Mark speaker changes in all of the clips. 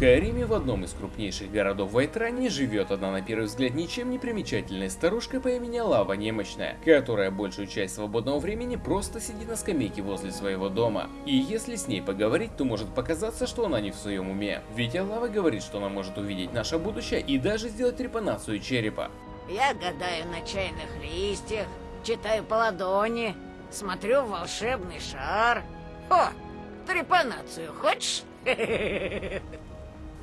Speaker 1: Скайриме в одном из крупнейших городов Вайтрани живет одна на первый взгляд ничем не примечательная старушка по имени Лава Немощная, которая большую часть свободного времени просто сидит на скамейке возле своего дома. И если с ней поговорить, то может показаться, что она не в своем уме. Ведь Алава говорит, что она может увидеть наше будущее и даже сделать трепанацию черепа.
Speaker 2: Я гадаю на чайных листьях, читаю по ладони, смотрю в волшебный шар. О, трепанацию хочешь?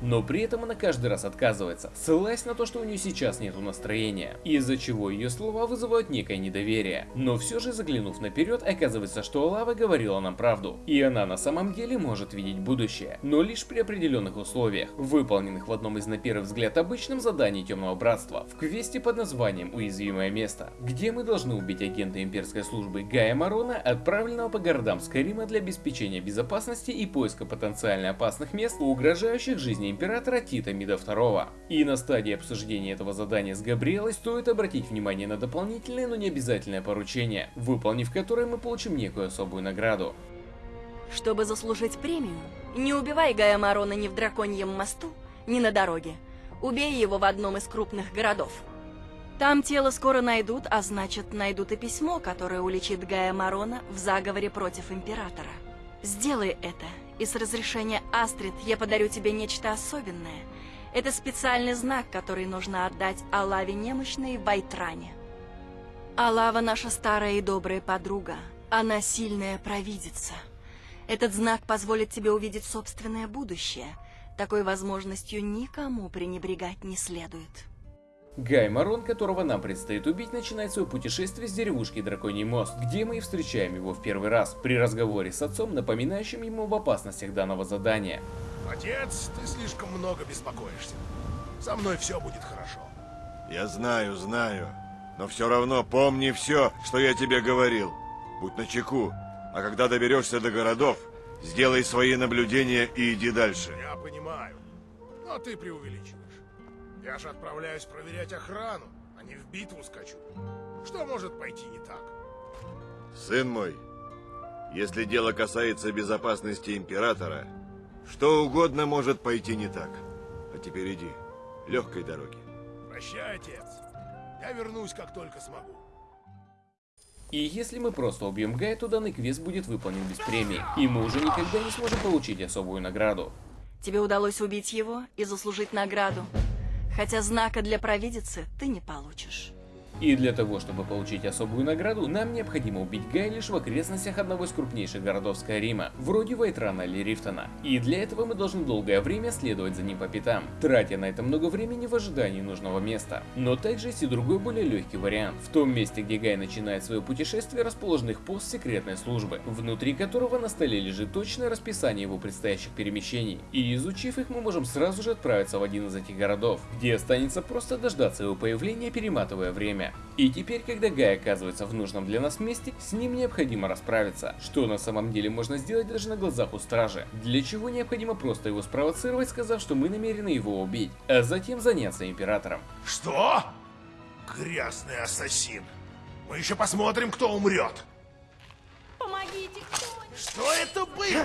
Speaker 1: Но при этом она каждый раз отказывается, ссылаясь на то, что у нее сейчас нету настроения, из-за чего ее слова вызывают некое недоверие. Но все же заглянув наперед, оказывается, что Лава говорила нам правду, и она на самом деле может видеть будущее, но лишь при определенных условиях, выполненных в одном из на первый взгляд обычном заданий Темного Братства, в квесте под названием «Уязвимое место», где мы должны убить агента имперской службы Гая Марона, отправленного по городам Скарима для обеспечения безопасности и поиска потенциально опасных мест, угрожающих жизни императора Тита Мида II. И на стадии обсуждения этого задания с Габриэлой стоит обратить внимание на дополнительное, но не обязательное поручение, выполнив которое мы получим некую особую награду.
Speaker 3: Чтобы заслужить премию, не убивай Гая Марона ни в Драконьем мосту, ни на дороге. Убей его в одном из крупных городов. Там тело скоро найдут, а значит найдут и письмо, которое уличит Гая Марона в заговоре против Императора. Сделай это, и с разрешения Астрид я подарю тебе нечто особенное. Это специальный знак, который нужно отдать Алаве немощной в Байтране. Алава наша старая и добрая подруга. Она сильная провидица. Этот знак позволит тебе увидеть собственное будущее. Такой возможностью никому пренебрегать не следует.
Speaker 1: Гай Марон, которого нам предстоит убить, начинает свое путешествие с деревушки Драконий мост, где мы и встречаем его в первый раз, при разговоре с отцом, напоминающим ему об опасностях данного задания.
Speaker 4: Отец, ты слишком много беспокоишься. Со мной все будет хорошо.
Speaker 5: Я знаю, знаю. Но все равно помни все, что я тебе говорил. Будь начеку. А когда доберешься до городов, сделай свои наблюдения и иди дальше.
Speaker 4: Я понимаю. Но ты преувеличиваешь. Я же отправляюсь проверять охрану, а не в битву скачу. Что может пойти не так?
Speaker 5: Сын мой, если дело касается безопасности Императора, что угодно может пойти не так. А теперь иди. Легкой дороги.
Speaker 4: Прощай, отец. Я вернусь, как только смогу.
Speaker 1: И если мы просто убьем Гая, то данный квест будет выполнен без премии, и мы уже никогда не сможем получить особую награду.
Speaker 3: Тебе удалось убить его и заслужить награду. Хотя знака для провидицы ты не получишь.
Speaker 1: И для того, чтобы получить особую награду, нам необходимо убить Гая лишь в окрестностях одного из крупнейших городов Скайрима, вроде Вайтрана или Рифтона. И для этого мы должны долгое время следовать за ним по пятам, тратя на это много времени в ожидании нужного места. Но также есть и другой более легкий вариант. В том месте, где Гай начинает свое путешествие, расположен их пост секретной службы, внутри которого на столе лежит точное расписание его предстоящих перемещений. И изучив их, мы можем сразу же отправиться в один из этих городов, где останется просто дождаться его появления, перематывая время. И теперь, когда Гай оказывается в нужном для нас месте, с ним необходимо расправиться, что на самом деле можно сделать даже на глазах у стражи, для чего необходимо просто его спровоцировать, сказав, что мы намерены его убить, а затем заняться Императором.
Speaker 4: Что? Грязный ассасин. Мы еще посмотрим, кто умрет.
Speaker 3: Помогите кто-нибудь!
Speaker 4: Что это было?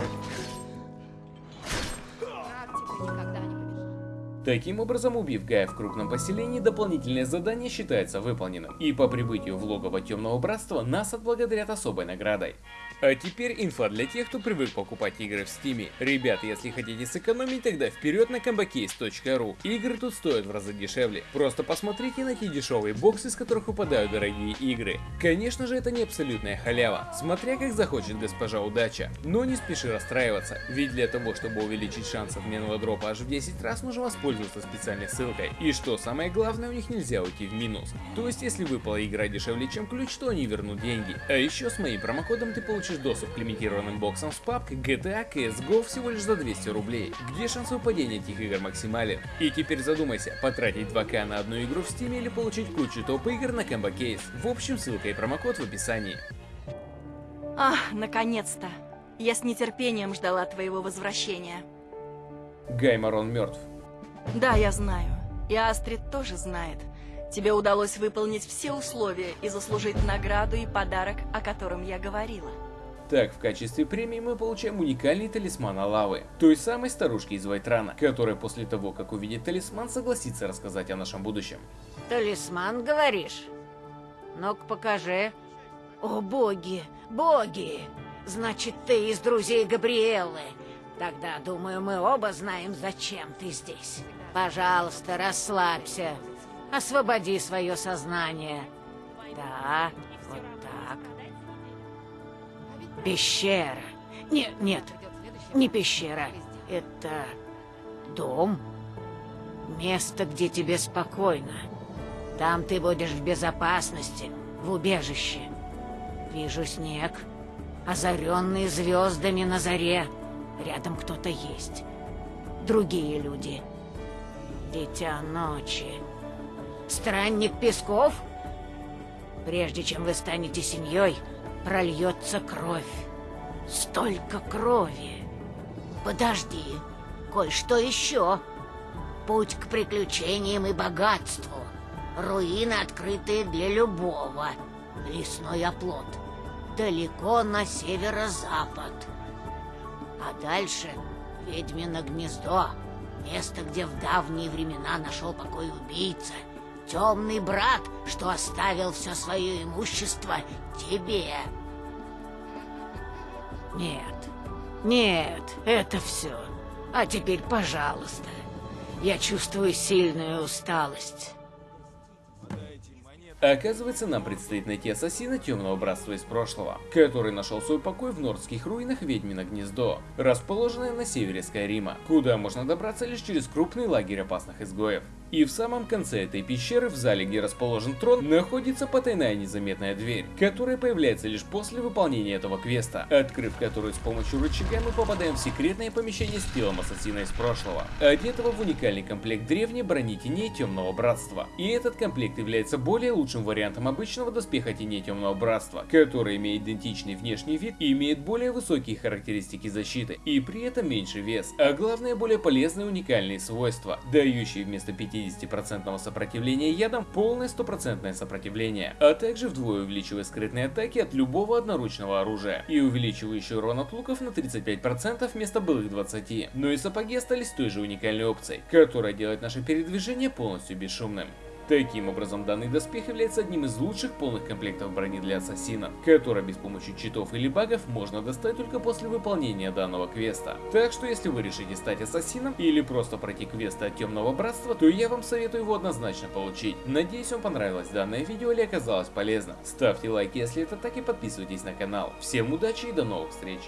Speaker 1: Таким образом, убив Гая в крупном поселении, дополнительное задание считается выполненным, и по прибытию в логово Темного Братства нас отблагодарят особой наградой. А теперь инфа для тех, кто привык покупать игры в стиме. Ребят, если хотите сэкономить, тогда вперед на combocase.ru. Игры тут стоят в разы дешевле. Просто посмотрите на те дешевые боксы, из которых выпадают дорогие игры. Конечно же, это не абсолютная халява, смотря как захочет госпожа удача. Но не спеши расстраиваться, ведь для того, чтобы увеличить шанс обменного дропа аж в 10 раз, нужно воспользоваться специальной ссылкой. И что самое главное, у них нельзя уйти в минус. То есть, если выпала игра дешевле, чем ключ, то они вернут деньги. А еще с моим промокодом ты получишь доступ к лимитированным боксам с папкой GTA CSGO всего лишь за 200 рублей, где шанс выпадения этих игр максимален. И теперь задумайся, потратить 2к на одну игру в Steam или получить кучу топ-игр на Combo Case. В общем, ссылка и промокод в описании.
Speaker 3: Ах, наконец-то. Я с нетерпением ждала твоего возвращения.
Speaker 1: Гай Марон мертв.
Speaker 3: Да, я знаю. И Астрид тоже знает. Тебе удалось выполнить все условия и заслужить награду и подарок, о котором я говорила.
Speaker 1: Так, в качестве премии мы получаем уникальный талисман Алавы, той самой старушки из Вайтрана, которая после того, как увидит талисман, согласится рассказать о нашем будущем.
Speaker 2: Талисман, говоришь? Ну-ка, покажи. О, боги, боги! Значит, ты из друзей Габриэлы. Тогда, думаю, мы оба знаем, зачем ты здесь. Пожалуйста, расслабься. Освободи свое сознание. Да, вот так. Пещера. Нет, нет, не пещера. Это дом. Место, где тебе спокойно. Там ты будешь в безопасности, в убежище. Вижу снег, озаренный звездами на заре. Рядом кто-то есть. Другие люди. Дитя ночи. Странник Песков? Прежде чем вы станете семьей, прольется кровь. Столько крови. Подожди, кое-что еще. Путь к приключениям и богатству. Руины, открытые для любого. Лесной оплот. Далеко на северо-запад. А дальше ведьмино гнездо. Место, где в давние времена нашел покой убийца. Темный брат, что оставил все свое имущество тебе. Нет, нет, это все. А теперь, пожалуйста. Я чувствую сильную усталость.
Speaker 1: Оказывается, нам предстоит найти ассасина Темного Братства из прошлого, который нашел свой покой в нордских руинах Ведьмино Гнездо, расположенное на севере Скайрима, куда можно добраться лишь через крупный лагерь опасных изгоев. И в самом конце этой пещеры, в зале, где расположен трон, находится потайная незаметная дверь, которая появляется лишь после выполнения этого квеста, открыв которую с помощью рычага мы попадаем в секретное помещение с телом ассасина из прошлого, одетого в уникальный комплект древней брони теней Темного Братства. И этот комплект является более лучшим вариантом обычного доспеха теней Темного Братства, который имеет идентичный внешний вид и имеет более высокие характеристики защиты, и при этом меньший вес, а главное более полезные уникальные свойства, дающие вместо 50 50% сопротивления ядом полное стопроцентное сопротивление, а также вдвое увеличивая скрытные атаки от любого одноручного оружия и увеличивающий урон от луков на 35% вместо былых 20. Но и сапоги остались той же уникальной опцией, которая делает наше передвижение полностью бесшумным. Таким образом, данный доспех является одним из лучших полных комплектов брони для ассасина, который без помощи читов или багов можно достать только после выполнения данного квеста. Так что если вы решите стать ассасином или просто пройти квесты от Темного Братства, то я вам советую его однозначно получить. Надеюсь вам понравилось данное видео или оказалось полезно. Ставьте лайк, если это так и подписывайтесь на канал. Всем удачи и до новых встреч!